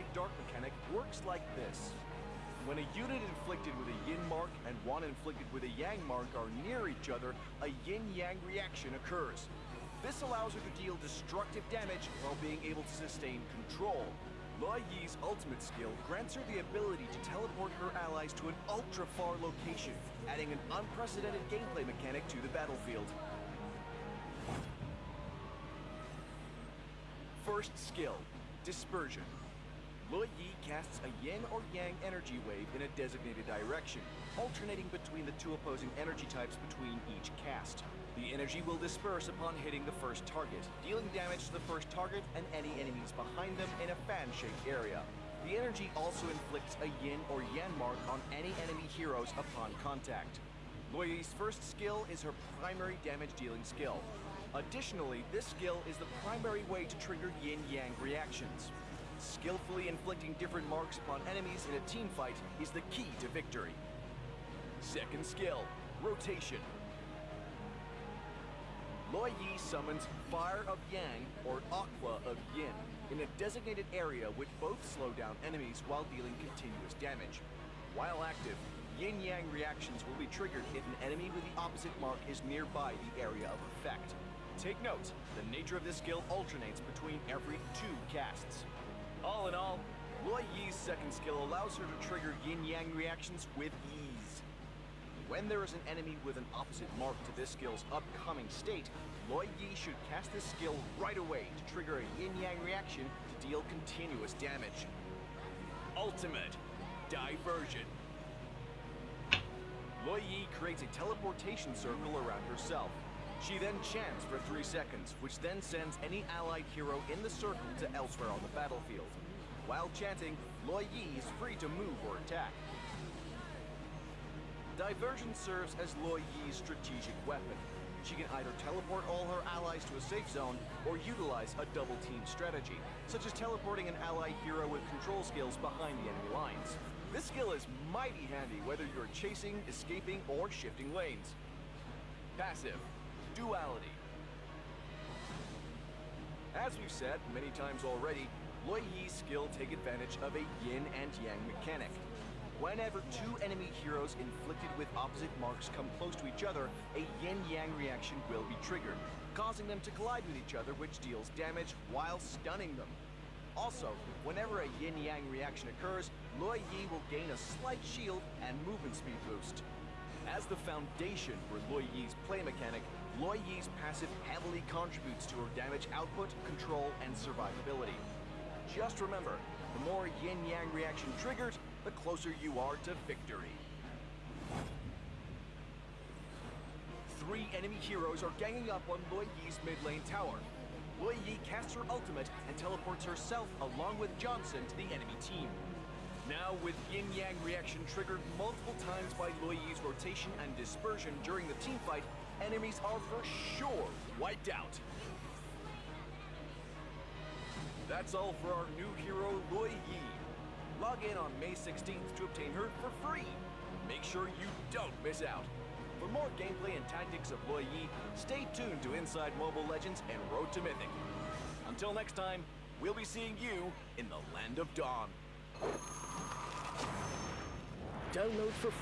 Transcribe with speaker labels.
Speaker 1: light-dark mechanic works like this. When a unit inflicted with a yin mark and one inflicted with a yang mark are near each other, a yin-yang reaction occurs. This allows her to deal destructive damage while being able to sustain control. Luo Yi's ultimate skill grants her the ability to teleport her allies to an ultra-far location, adding an unprecedented gameplay mechanic to the battlefield. First skill, Dispersion. Luo Yi casts a yin or yang energy wave in a designated direction, alternating between the two opposing energy types between each cast. The energy will disperse upon hitting the first target, dealing damage to the first target and any enemies behind them in a fan-shaped area. The energy also inflicts a yin or yang mark on any enemy heroes upon contact. Luo Yi's first skill is her primary damage dealing skill. Additionally, this skill is the primary way to trigger yin-yang reactions. Skillfully inflicting different marks upon enemies in a team fight is the key to victory. Second skill, Rotation. Luo Yi summons Fire of Yang or Aqua of Yin in a designated area which both slow down enemies while dealing continuous damage. While active, Yin-Yang reactions will be triggered if an enemy with the opposite mark is nearby the area of effect. Take note, the nature of this skill alternates between every two casts. All in all, Luo Yi's second skill allows her to trigger yin-yang reactions with ease. When there is an enemy with an opposite mark to this skill's upcoming state, Luo Yi should cast this skill right away to trigger a yin-yang reaction to deal continuous damage. Ultimate Diversion. Luo Yi creates a teleportation circle around herself. She then chants for 3 seconds, which then sends any allied hero in the circle to elsewhere on the battlefield. While chanting, Luo Yi is free to move or attack. Diversion serves as Luo Yi's strategic weapon. She can either teleport all her allies to a safe zone or utilize a double team strategy, such as teleporting an ally hero with control skills behind the enemy lines. This skill is mighty handy whether you're chasing, escaping, or shifting lanes. Passive. Duality. As we've said many times already, Luo Yi's skill take advantage of a yin and yang mechanic. Whenever two enemy heroes inflicted with opposite marks come close to each other, a yin-yang reaction will be triggered, causing them to collide with each other which deals damage while stunning them. Also, whenever a yin-yang reaction occurs, Luo Yi will gain a slight shield and movement speed boost. As the foundation for Luo Yi's play mechanic, Luo Yi's passive heavily contributes to her damage output, control, and survivability. Just remember, the more yin-yang reaction triggered, the closer you are to victory. Three enemy heroes are ganging up on Luo Yi's mid lane tower. Luo Yi casts her ultimate and teleports herself along with Johnson to the enemy team. Now, with yin-yang reaction triggered multiple times by Luo Yi's rotation and dispersion during the team fight, enemies are for sure wiped out. That's all for our new hero, Luo Yi. Log in on May 16th to obtain her for free. Make sure you don't miss out. For more gameplay and tactics of Luo Yi, stay tuned to Inside Mobile Legends and Road to Mythic. Until next time, we'll be seeing you in the Land of Dawn.
Speaker 2: Download for